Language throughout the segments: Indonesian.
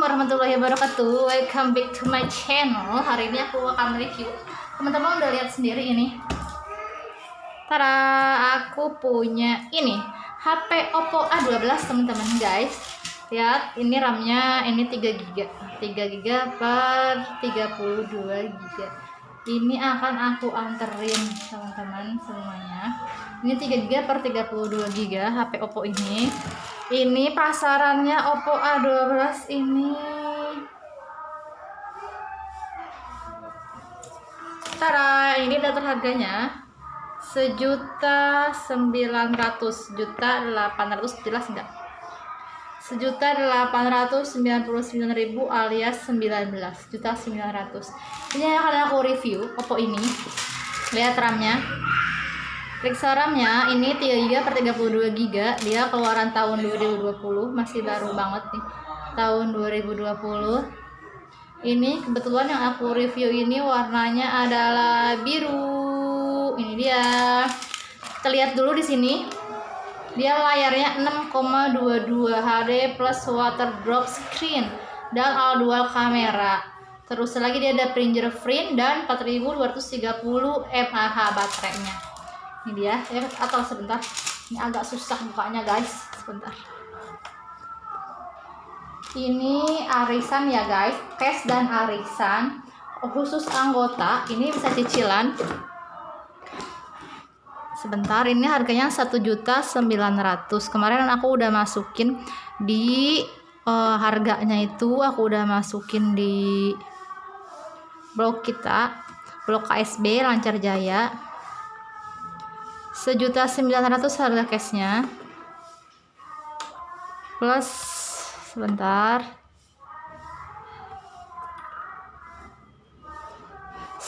Assalamualaikum warahmatullahi wabarakatuh. Welcome back to my channel. Hari ini aku akan review. Teman-teman udah lihat sendiri ini? Tara, aku punya ini. HP Oppo A12 teman-teman guys. Lihat, ini RAM-nya ini 3 GB 3 GB per 32 GB Ini akan aku anterin teman-teman semuanya. Ini 3 GB per 32 GB HP Oppo ini. Ini pasarannya Oppo A12 ini. Tara, ini daftar harganya sejuta sembilan ratus juta delapan ratus jelas enggak sejuta delapan ratus sembilan puluh sembilan ribu alias sembilan belas juta sembilan ratus. Ini akan aku review Oppo ini. Lihat RAM-nya. RAM-nya ini 3 GB per 32 GB dia keluaran tahun 2020 masih baru banget nih. Tahun 2020 ini kebetulan yang aku review ini warnanya adalah biru. Ini dia. Kita lihat dulu di sini dia layarnya 6,22 HD plus water drop screen dan all dual kamera. Terus lagi dia ada fingerprint dan 4230 mAh baterainya. Ini dia. Ya atau sebentar. Ini agak susah bukanya guys. Sebentar. Ini arisan ya guys. Cash dan arisan khusus anggota. Ini bisa cicilan sebentar ini harganya satu juta sembilan ratus. Kemarin aku udah masukin di uh, harganya itu aku udah masukin di blog kita blog KSB Lancar Jaya. Sejuta sembilan ratus harga cashnya. Plus sebentar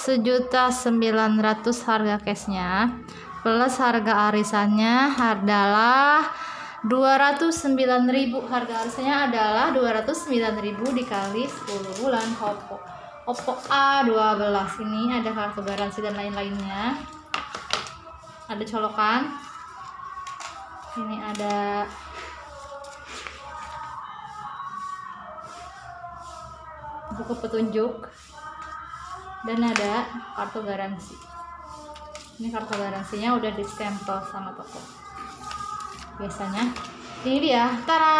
sejuta sembilan ratus harga cashnya plus harga arisannya adalah 209.000 harga arisannya adalah 209.000 dikali 10 bulan. Oppo Oppo A12 ini ada kartu garansi dan lain-lainnya. Ada colokan. Ini ada buku petunjuk dan ada kartu garansi. Ini kartu garansinya udah di stempel sama toko. Biasanya ini dia. Tara!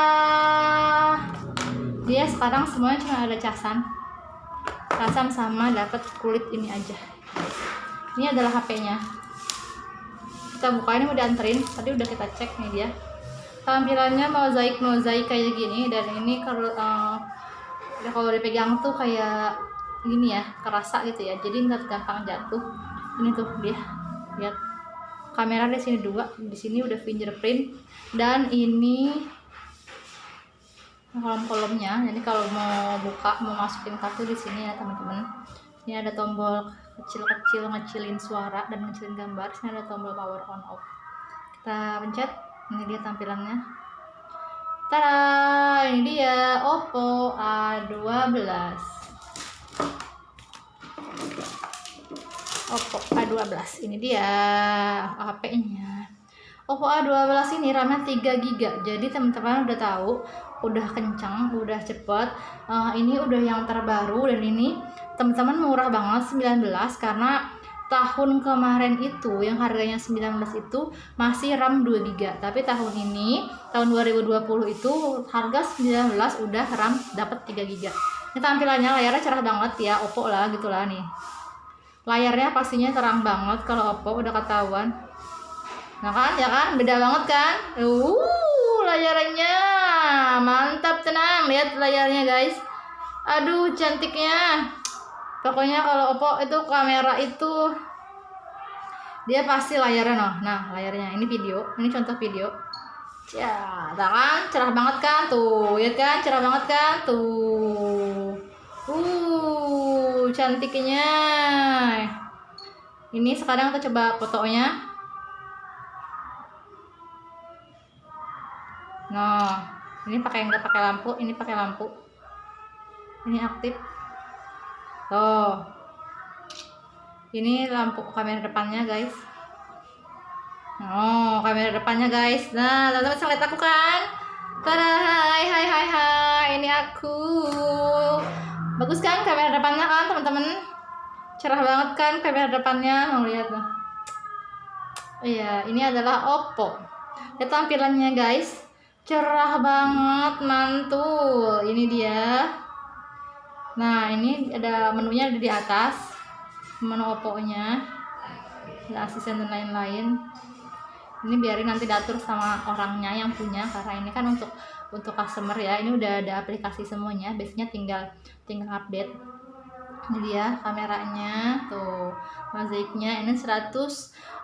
Dia sekarang semuanya cuma ada casan. Casan sama dapat kulit ini aja. Ini adalah HP nya kita buka ini udah anterin. Tadi udah kita cek nih dia. Tampilannya mozaik mozaik kayak gini. Dan ini kalau uh, kalau dipegang tuh kayak gini ya kerasa gitu ya. Jadi nggak gampang jatuh. Ini tuh dia lihat. Kamera di sini dua di sini udah fingerprint. Dan ini kolom-kolomnya. Jadi kalau mau buka mau masukin kartu di sini ya teman-teman. Ini ada tombol kecil-kecil ngecilin suara dan ngecilin gambar. Sini ada tombol power on off. Kita pencet. Ini dia tampilannya. Tada, ini dia Oppo A12 Oppo A12 ini dia HP nya Oppo A12 ini RAM-nya 3 GB jadi teman-teman udah tahu udah kencang udah cepet. Uh, ini udah yang terbaru dan ini teman-teman murah banget 19 karena tahun kemarin itu yang harganya 19 itu masih RAM 2 GB tapi tahun ini tahun 2020 itu harga 19 udah RAM dapat 3 GB ini tampilannya layarnya cerah banget ya Oppo lah gitulah nih layarnya pastinya terang banget kalau Oppo udah ketahuan. Nah kan ya kan? Beda banget kan? Uh layarnya. Mantap tenang. Lihat layarnya guys. Aduh cantiknya. Pokoknya kalau Oppo itu kamera itu dia pasti layarnya noh. Nah layarnya. Ini video. Ini contoh video. Ya kan? Cerah banget kan? Tuh ya kan? Cerah banget kan? Tuh. Uh cantiknya. Ini sekarang kita coba fotonya. Nah ini pakai nggak pakai lampu ini pakai lampu. Ini aktif. Tuh. Ini lampu kamera depannya guys. Oh kamera depannya guys. Nah teman-teman bisa lihat aku kan? Tada, hai hai hai hai, ini aku. Bagus kan kamera depannya kan teman-teman? Cerah banget kan kamera depannya, mau lihat tuh. Iya, ini adalah Oppo. Lihat tampilannya guys, cerah banget, mantul. Ini dia. Nah, ini ada menunya ada di atas, menu Oppo-nya, ada asisten dan lain-lain ini biarin nanti diatur sama orangnya yang punya karena ini kan untuk untuk customer ya. Ini udah ada aplikasi semuanya. Biasanya tinggal tinggal update. Ini dia kameranya. Tuh mozaiknya. Ini 100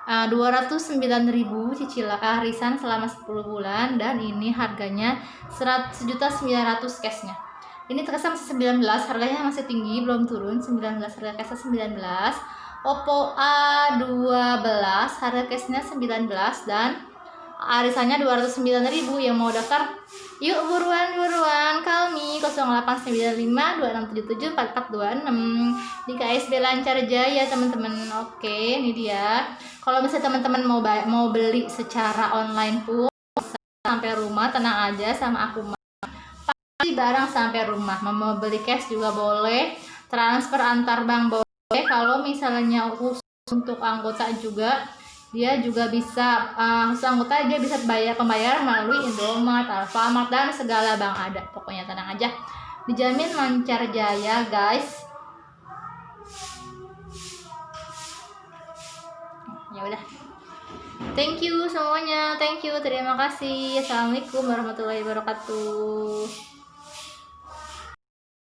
uh, 209.000 cicilan uh, arisan selama 10 bulan. Dan ini harganya 100.900 cashnya. Ini terkesan masih 19 harganya masih tinggi belum turun. 19 harga cashnya 19 Oppo A12 harga cashnya 19 dan arisannya 209.000 yang mau daftar yuk buruan buruan. Call me 089526774426 di KSB Lancar Jaya teman-teman. Oke ini dia. Kalau misalnya teman-teman mau mau beli secara online pun sampai rumah tenang aja sama aku pasti barang sampai rumah. Mau beli cash juga boleh. Transfer antar bank boleh. Kalau misalnya khusus untuk anggota juga dia juga bisa uh, anggota dia bisa bayar pembayaran melalui Indomaret, Alfamart dan segala bank ada. Pokoknya tenang aja. Dijamin lancar jaya, guys. Ya udah. Thank you semuanya. Thank you. Terima kasih. Assalamualaikum warahmatullahi wabarakatuh.